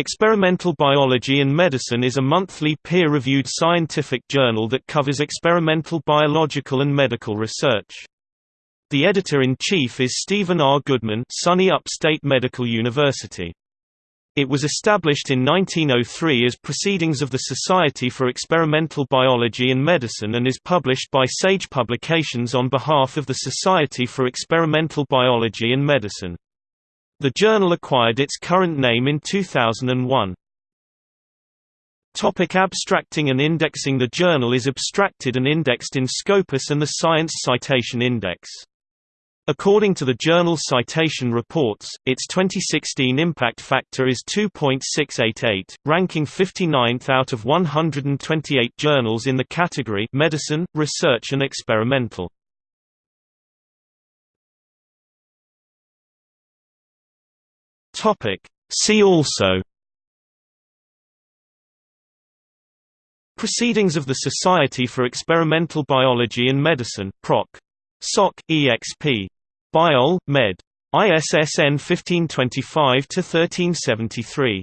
Experimental Biology and Medicine is a monthly peer-reviewed scientific journal that covers experimental biological and medical research. The editor-in-chief is Stephen R. Goodman SUNY Upstate Medical University. It was established in 1903 as Proceedings of the Society for Experimental Biology and Medicine and is published by Sage Publications on behalf of the Society for Experimental Biology and Medicine. The journal acquired its current name in 2001. Topic abstracting and indexing The journal is abstracted and indexed in Scopus and the Science Citation Index. According to the journal Citation Reports, its 2016 impact factor is 2.688, ranking 59th out of 128 journals in the category Medicine, Research and Experimental. Topic. See also Proceedings of the Society for Experimental Biology and Medicine Proc. Soc. exp. Biol. Med. ISSN 1525-1373